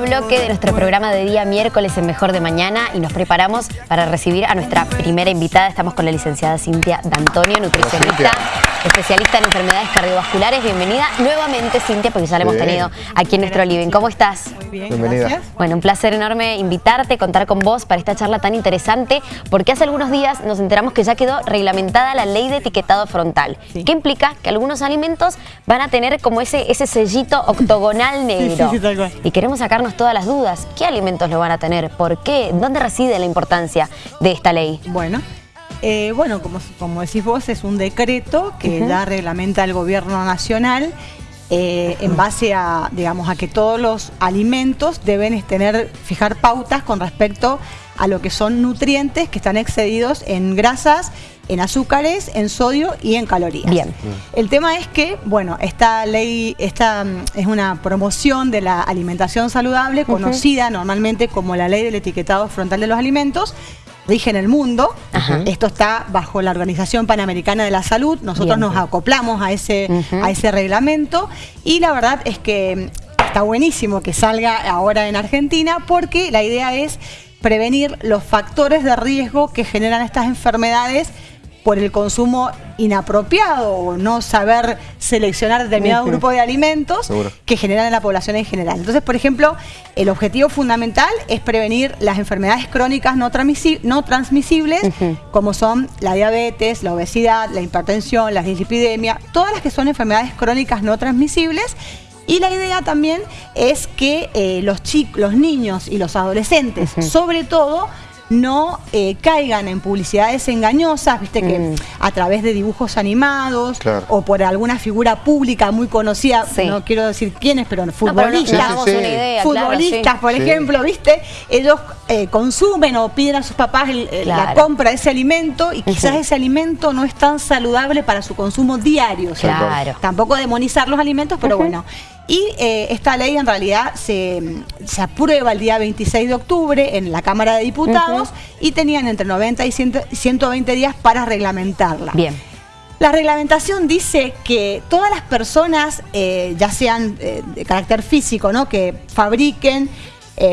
bloque de nuestro programa de día miércoles en Mejor de Mañana y nos preparamos para recibir a nuestra primera invitada. Estamos con la licenciada Cintia D'Antonio, nutricionista, especialista en enfermedades cardiovasculares. Bienvenida nuevamente, Cintia, porque ya la hemos tenido aquí en nuestro living. ¿Cómo estás? Muy bien, Bienvenida. gracias. Bueno, un placer enorme invitarte, contar con vos para esta charla tan interesante, porque hace algunos días nos enteramos que ya quedó reglamentada la ley de etiquetado frontal, Sí. que implica que algunos alimentos van a tener como ese, ese sellito octogonal negro. sí, tal cual. Y queremos sacarnos todas las dudas. ¿Qué alimentos lo van a tener? ¿Por qué? ¿Dónde reside la importancia de esta ley? Bueno, eh, bueno como, como decís vos, es un decreto que ya reglamenta el gobierno nacional eh, en base a, digamos, a que todos los alimentos deben tener, fijar pautas con respecto a lo que son nutrientes que están excedidos en grasas, en azúcares, en sodio y en calorías. Bien. El tema es que, bueno, esta ley, esta mm, es una promoción de la alimentación saludable, conocida normalmente como la ley del etiquetado frontal de los alimentos, rige en el mundo. Ajá. Esto está bajo la Organización Panamericana de la Salud. Nosotros Bien. nos acoplamos a ese, a ese reglamento y la verdad es que está buenísimo que salga ahora en Argentina porque la idea es prevenir los factores de riesgo que generan estas enfermedades por el consumo inapropiado o no saber seleccionar determinado grupo de alimentos Seguro. que generan en la población en general. Entonces, por ejemplo, el objetivo fundamental es prevenir las enfermedades crónicas no, transmisi- no transmisibles, como son la diabetes, la obesidad, la hipertensión, la dislipidemia, todas las que son enfermedades crónicas no transmisibles. Y la idea también es que eh, los, chicos, los niños y los adolescentes, sobre todo, no eh, caigan en publicidades engañosas, viste que Mm. a través de dibujos animados Claro. o por alguna figura pública muy conocida, Sí. no quiero decir quiénes, pero No, pero futbolistas, damos Sí, sí, sí. una idea, futbolistas, claro, sí. por Sí. ejemplo, ¿viste? Ellos eh, consumen o piden a sus papás el- el- la compra de ese alimento y quizás ese alimento no es tan saludable para su consumo diario. Claro. Tampoco demonizar los alimentos, pero bueno. Y eh, esta ley en realidad se, se aprueba el día 26 de octubre en la Cámara de Diputados y tenían entre 90 y 100 120 días para reglamentarla. Bien. La reglamentación dice que todas las personas, eh, ya sean eh, de carácter físico, ¿no? que fabriquen,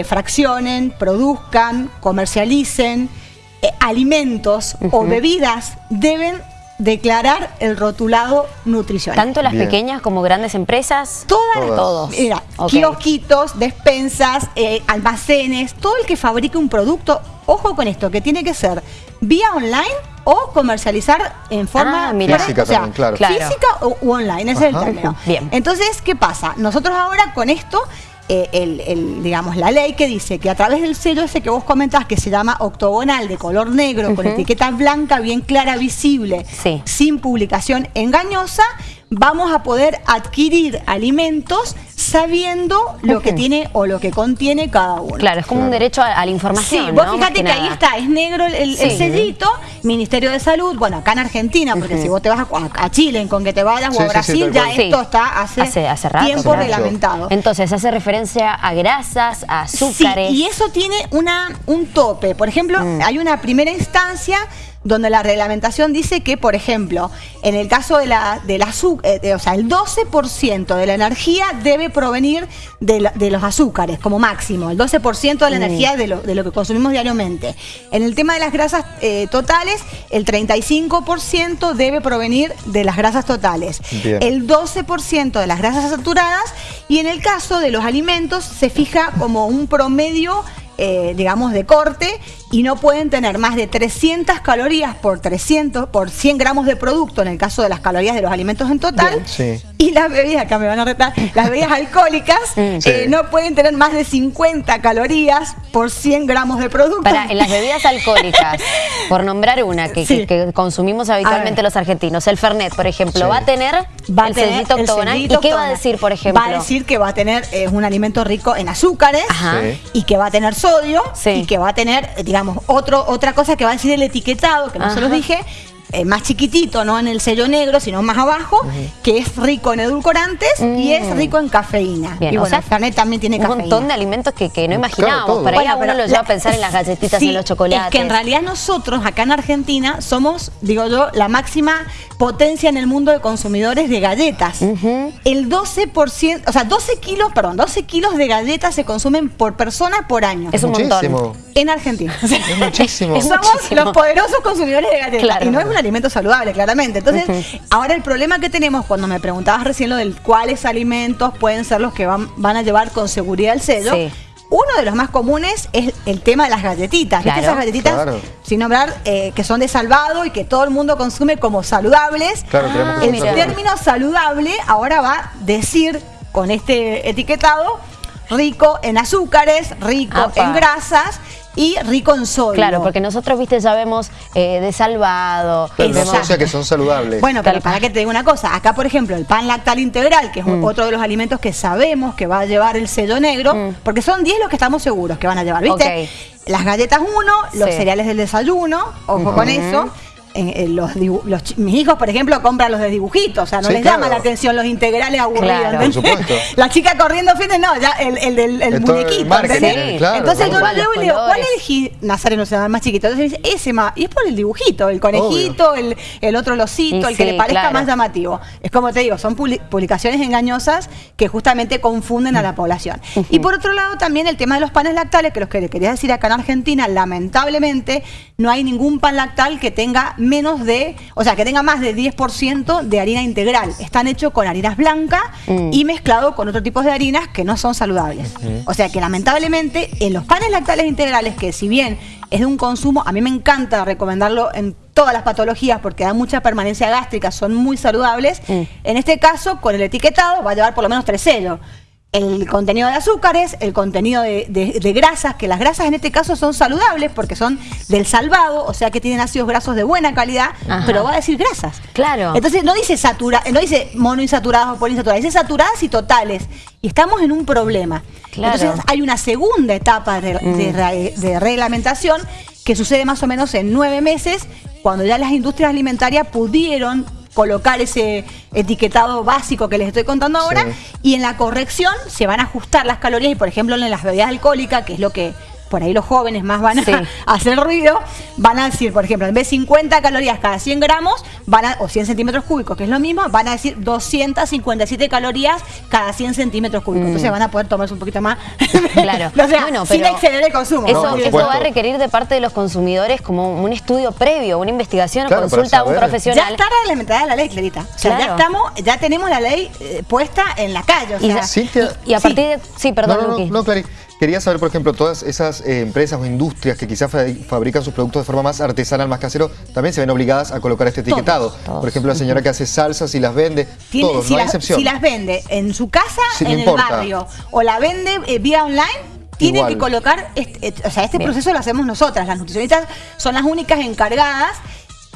fraccionen, produzcan, comercialicen alimentos o bebidas, deben declarar el rotulado nutricional. Tanto las Bien. pequeñas como grandes empresas. Todas. Todos. Mira, Ok. kiosquitos, despensas, eh, almacenes, todo el que fabrique un producto, ojo con esto, que tiene que ser vía online o comercializar en forma Ah, mira. Física o sea, también, claro. Claro. física o u online, ese es el término. Bien. Entonces, ¿qué pasa? Nosotros ahora con esto, eh, el, el, digamos, la ley que dice que a través del sello ese que vos comentás, que se llama octogonal de color negro, con etiqueta blanca, bien clara, visible, Sí. sin publicación engañosa, vamos a poder adquirir alimentos sabiendo lo que tiene o lo que contiene cada uno. Claro, es como un derecho a, a la Sí, información. vos ¿no? Fíjate que, ahí está, es negro el, el- el Sí. sellito, Ministerio de Salud, bueno, acá en Argentina, porque si vos te vas a, a Chile, con que te vayas, Sí, o a sí, sí, Brasil, ya esto Sí. está hace, Hace- hace rato, tiempo reglamentado. Entonces hace referencia a grasas, a azúcares. Sí, y eso tiene una, un tope. Por ejemplo, Mm. hay una primera instancia donde la reglamentación dice que, por ejemplo, en el caso de la, del azúcar, o sea, el 12% de la energía debe provenir de, la- de los azúcares como máximo, el 12% de la Mm. energía de lo, de lo que consumimos diariamente. En el tema de las grasas eh, totales, el 35% debe provenir de las grasas totales, Bien. el 12% de las grasas saturadas y en el caso de los alimentos se fija como un promedio eh, digamos, de corte y no pueden tener más de 300 calorías por 300, por 100 gramos de producto en el caso de las calorías de los alimentos en total. Bien, sí. Y las bebidas, acá me van a retar, las bebidas alcohólicas. Sí. eh, no pueden tener más de 50 calorías por 100 gramos de producto. Para, en las bebidas alcohólicas, por nombrar una que, Sí. que- que consumimos habitualmente los argentinos, el Fernet, por ejemplo, Sí. va a tener va a el tener sellito el octogonal. ¿Y qué va a decir, por ejemplo? Va a decir que va a tener eh, un alimento rico en azúcares Ajá. Sí. y que va a tener sodio Sí. y que va a tener, eh, digamos, otro, otra cosa que va a decir el etiquetado, que no se los dije, eh, más chiquitito, no en el sello negro, sino más abajo, que es rico en edulcorantes y es Mm. rico en cafeína. Bien, y o bueno, sea, el Fernet también tiene un cafeína. montón de alimentos que, que no imaginábamos. todo. Por ahí a Bueno, uno lo lleva la- a pensar en las galletitas, sí, en los chocolates. Es que en realidad nosotros acá en Argentina somos, digo yo, la máxima potencia en el mundo de consumidores de galletas. El 12%, o sea, 12 kilos, perdón, 12 kilos de galletas se consumen por persona por año. Es un montón. En Argentina. O Es muchísimo. Es Somos muchísimo. los poderosos consumidores de galletas. Claro. Y no es un alimento saludable, claramente. Entonces, ahora el problema que tenemos cuando me preguntabas recién lo del cuáles alimentos pueden ser los que van, van a llevar con seguridad el sello. Sí. Uno de los más comunes es el tema de las galletitas. ¿Viste Claro. esas galletitas, Claro. sin nombrar, eh, que son de salvado y que todo el mundo consume como saludables? Claro, que el saludables. término saludable ahora va a decir, con este etiquetado, rico en azúcares, rico Apa. en grasas y rico en sodio. Claro, porque nosotros, viste, ya vemos eh, de salvado. Pero no asocia que son saludables. Bueno, pero para que te diga una cosa, acá por ejemplo el pan lactal integral, que es Mm. otro de los alimentos que sabemos que va a llevar el sello negro, Mm. porque son 10 los que estamos seguros que van a llevar, ¿viste? Las galletas 1, los Sí. cereales del desayuno, ojo con eso. En- en los, mis hijos, por ejemplo, compran los de dibujitos, o sea, no Sí, les claro. llama la atención los integrales aburridos. Por supuesto. La chica corriendo, fíjate, no, ya el, el del el el muñequito. marketing, ¿entendés? claro, Entonces yo lo y le digo, ¿cuál elegí? Nazareno se llama más chiquito. Entonces dice, ese más. Y es por el dibujito, el conejito, el, el otro losito, Y el que sí, le parezca claro. más llamativo. Es como te digo, son publi- publicaciones engañosas que justamente confunden a la población. Y por otro lado, también el tema de los panes lactales, que los que le quería decir acá en Argentina, lamentablemente, no hay ningún pan lactal que tenga menos de, o sea, que tenga más de 10% de harina integral. Están hechos con harinas blancas Mm. y mezclado con otro tipo de harinas que no son saludables. O sea que lamentablemente en los panes lactales integrales, que si bien es de un consumo, a mí me encanta recomendarlo en todas las patologías porque da mucha permanencia gástrica, son muy saludables. Mm. En este caso, con el etiquetado va a llevar por lo menos tres sellos. El contenido de azúcares, el contenido de, de- de grasas, que las grasas en este caso son saludables porque son del salvado, o sea que tienen ácidos grasos de buena calidad, Ajá. pero va a decir grasas. Claro. Entonces no dice satura, no dice monoinsaturadas o poliinsaturadas, dice saturadas y totales. Y estamos en un problema. Claro. Entonces hay una segunda etapa de, de reglamentación que sucede más o menos en nueve meses, cuando ya las industrias alimentarias pudieron colocar ese etiquetado básico que les estoy contando ahora Sí. y en la corrección se van a ajustar las calorías y por ejemplo en las bebidas alcohólicas, que es lo que por ahí los jóvenes más van a Sí. hacer ruido, van a decir, por ejemplo, en vez de 50 calorías cada 100 gramos, van a, o 100 centímetros cúbicos, que es lo mismo, van a decir 257 calorías cada 100 centímetros cúbicos. Entonces van a poder tomarse un poquito más. Mm. Claro. o sea, Bueno, sin exceder el consumo. Eso, No, va a requerir de parte de los consumidores como un estudio previo, una investigación, Claro, para consulta a un saber. Ya profesional. está reglamentada la ley, Clarita. O sea, ya estamos, ya tenemos la ley eh, puesta en la calle. O Y sea, ya- Cintia- y, y a Sí. partir de... Sí, perdón, no, no, Luqui. no, no, Clary. Quería saber, por ejemplo, todas esas eh, empresas o industrias que quizás fa- fabrican sus productos de forma más artesanal, más casero, también se ven obligadas a colocar este etiquetado. todos. Por ejemplo, la señora que hace salsas y las vende, Tiene- todos, si, no hay las, excepción. si las vende en su casa, no en el barrio, o la vende eh, vía online, tiene Igual. que colocar, este, eh, o sea, este Bien. proceso lo hacemos nosotras, las nutricionistas son las únicas encargadas,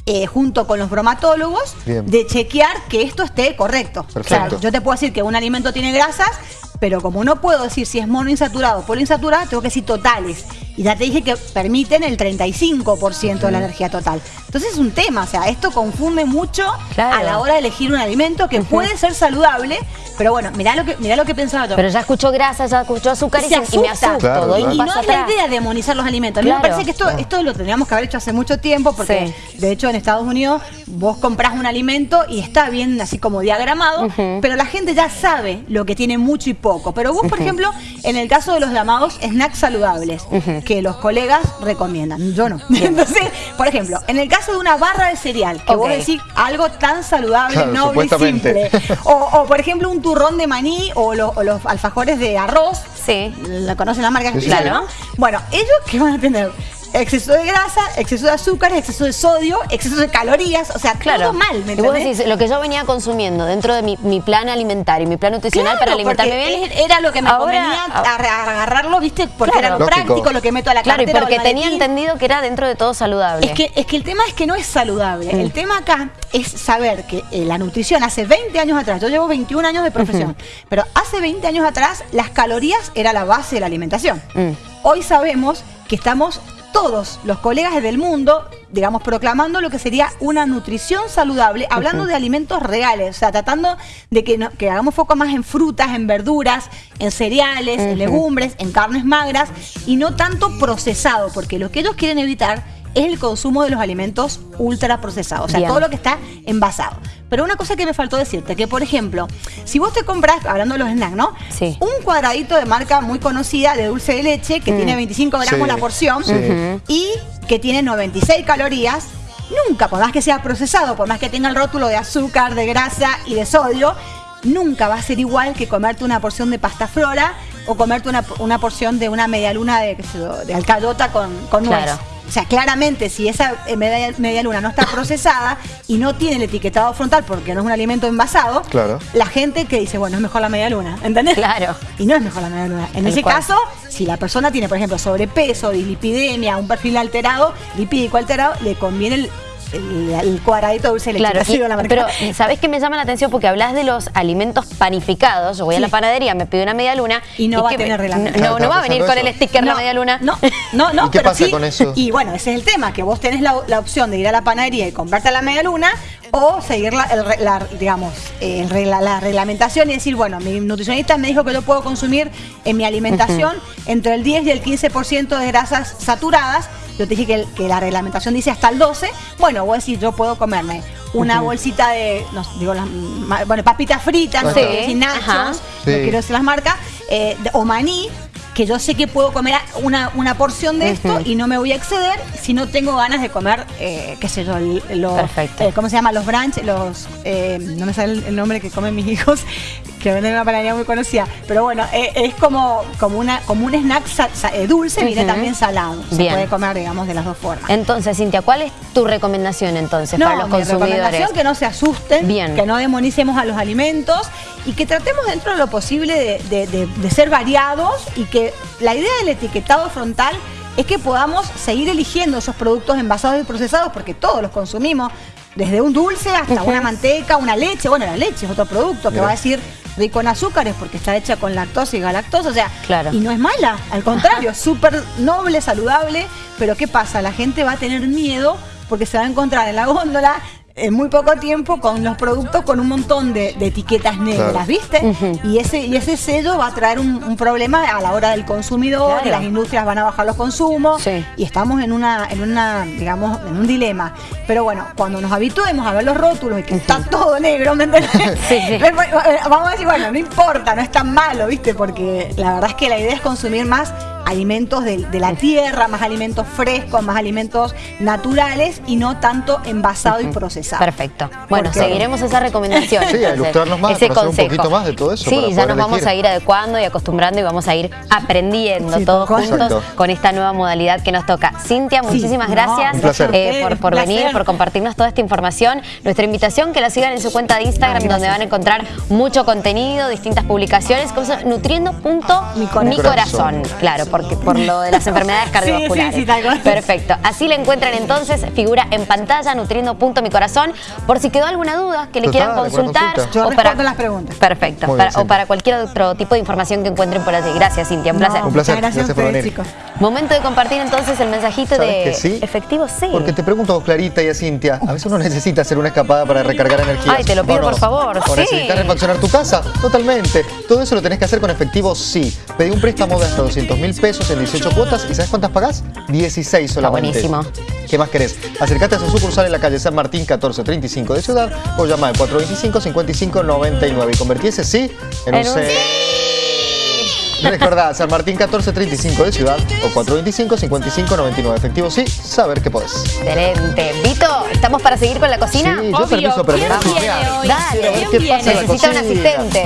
eh, junto con los bromatólogos, Bien. de chequear que esto esté correcto. Perfecto. O sea, yo te puedo decir que un alimento tiene grasas, pero como no puedo decir si es monoinsaturado o poliinsaturado, tengo que decir totales. Y ya te dije que permiten el 35% de la energía total. Entonces es un tema, o sea, esto confunde mucho Claro. a la hora de elegir un alimento que puede ser saludable, pero bueno, mirá lo que, mirá lo que pensaba yo. Pero ya escuchó grasa, ya escuchó azúcar y, Se se- y me asusta. asusto, Claro, doy claro. un Y no es la idea demonizar los alimentos. A mí me parece que esto, esto lo tendríamos que haber hecho hace mucho tiempo, porque de hecho en Estados Unidos vos comprás un alimento y está bien así como diagramado, pero la gente ya sabe lo que tiene mucho y poco. Pero vos, por ejemplo, en el caso de los llamados snacks saludables, que los colegas recomiendan, yo no. Entonces, por ejemplo, en el caso de una barra de cereal, que vos decís algo tan saludable, Claro, noble y simple, o, o, por ejemplo un turrón de maní o, lo- o los alfajores de arroz, Sí. la conocen la marca Sí, sí, Claro. Bueno, ellos que van a tener exceso de grasa, exceso de azúcar, exceso de sodio, exceso de calorías, o sea, Claro. todo mal, ¿me vos decís, lo que yo venía consumiendo dentro de mi, mi plan alimentario, mi plan nutricional Claro, para alimentarme bien. es- Era lo que me ahora- convenía a- a- agarrarlo, ¿viste? Porque Claro. era lo Lógico. práctico, lo que meto a la Claro, y cartera. porque tenía entendido que era dentro de todo saludable. Es que, es que el tema es que no es saludable. El tema acá es saber que eh, la nutrición hace 20 años atrás, yo llevo 21 años de profesión, pero hace 20 años atrás las calorías era la base de la alimentación. Mm. Hoy sabemos que estamos todos los colegas del mundo, digamos, proclamando lo que sería una nutrición saludable, hablando de alimentos reales, o sea, tratando de que, que hagamos foco más en frutas, en verduras, en cereales, en legumbres, en carnes magras y no tanto procesado, porque lo que ellos quieren evitar es el consumo de los alimentos ultraprocesados, o sea, todo lo que está envasado. Pero una cosa que me faltó decirte, que por ejemplo, si vos te compras, hablando de los snacks, ¿no? Sí. Un cuadradito de marca muy conocida de dulce de leche que tiene 25 mm. gramos la porción y que tiene 96 calorías, nunca, por más que sea procesado, por más que tenga el rótulo de azúcar, de grasa y de sodio, nunca va a ser igual que comerte una porción de pasta flora o comerte una, porción de una media luna de, de alcayota con, con nuez. O sea, claramente, si esa eh, media, luna no está procesada y no tiene el etiquetado frontal porque no es un alimento envasado, la gente que dice, bueno, es mejor la media luna, ¿entendés? Claro. Y no es mejor la media luna. En ese caso, si la persona tiene, por ejemplo, sobrepeso, dislipidemia, un perfil alterado, lipídico alterado, le conviene el el, cuadradito dulce de leche. Claro, pero ¿sabés qué me llama la atención? Porque hablas de los alimentos panificados. Yo voy a la panadería, me pido una media luna. Y no va a tener reglamento. No, no, va a venir con el sticker la media luna. No, no, no. ¿Y qué pasa con eso? Y bueno, ese es el tema, que vos tenés la, opción de ir a la panadería y comprarte la media luna o seguir la, digamos, la, reglamentación y decir, bueno, mi nutricionista me dijo que yo puedo consumir en mi alimentación entre el 10 y el 15% de grasas saturadas yo te dije que, la reglamentación dice hasta el 12, bueno, voy a decir, yo puedo comerme una bolsita de, no, digo, las, bueno, papitas fritas, no, sé, nachos, no quiero decir las marcas, eh, o maní, que yo sé que puedo comer una, una porción de esto y no me voy a exceder si no tengo ganas de comer, eh, qué sé yo, los, eh, ¿cómo se llama? Los brunch, los, eh, no me sale el, nombre que comen mis hijos, que venden una panadería muy conocida, pero bueno, es como, como, una, como un snack dulce, viene también salado, se puede comer, digamos, de las dos formas. Entonces, Cintia, ¿cuál es tu recomendación entonces para los consumidores? recomendación que no se asusten, que no demonicemos a los alimentos y que tratemos dentro de lo posible de ser variados y que la idea del etiquetado frontal es que podamos seguir eligiendo esos productos envasados y procesados porque todos los consumimos, desde un dulce hasta una manteca, una leche. Bueno, la leche es otro producto que va a decir rico en azúcares porque está hecha con lactosa y galactosa, o sea, y no es mala, al contrario, es súper noble, saludable, pero ¿qué pasa? La gente va a tener miedo porque se va a encontrar en la góndola en muy poco tiempo con los productos con un montón de, etiquetas negras, ¿viste? y, ese, y ese sello va a traer un, problema a la hora del consumidor, y las industrias van a bajar los consumos y estamos en una, en una, digamos, en un dilema. Pero bueno, cuando nos habituemos a ver los rótulos y que está todo negro, ¿me entendés? Vamos a decir, bueno, no importa, no es tan malo, ¿viste? Porque la verdad es que la idea es consumir más alimentos de, la tierra, más alimentos frescos, más alimentos naturales y no tanto envasado y procesado. Perfecto. Bueno, seguiremos esa recomendación. Sí, a ilustrarnos más, ese consejo. un poquito más de todo eso. Sí, ya nos vamos a ir adecuando y acostumbrando y vamos a ir aprendiendo todos juntos con esta nueva modalidad que nos toca. Cintia, muchísimas gracias eh, por, venir, por compartirnos toda esta información. Nuestra invitación que la sigan en su cuenta de Instagram, donde van a encontrar mucho contenido, distintas publicaciones, nutriendo.mi corazón. Claro, porque por lo de las enfermedades cardiovasculares. Sí, sí, sí, Perfecto. Así le encuentran entonces, figura en pantalla, nutriendo punto mi corazón, por si quedó alguna duda que le quieran consultar. Yo o para las preguntas. Perfecto. o para cualquier otro tipo de información que encuentren por allí. Gracias, Cintia. Un placer. un placer. Gracias, por venir. Chicos. Momento de compartir entonces el mensajito de efectivo sí. Porque te pregunto, Clarita y a Cintia, a veces uno necesita hacer una escapada para recargar energía. Ay, te lo pido, por favor. O necesitas refaccionar tu casa. Totalmente. Todo eso lo tenés que hacer con efectivo sí. Pedí un préstamo de hasta 200 mil pesos en 18 cuotas. ¿Y sabes cuántas pagás? 16 solamente. buenísimo. ¿Qué más querés? Acércate a su sucursal en la calle San Martín 1435 de Ciudad o llama al 425-5599 y convertí ese sí en, un, sí. Recordá, San Martín 1435 de Ciudad o 425-5599. Efectivo sí, saber que podés. Excelente. Vito, ¿estamos para seguir con la cocina? Sí, yo permiso, pero Dale, ¿qué pasa Necesita un asistente.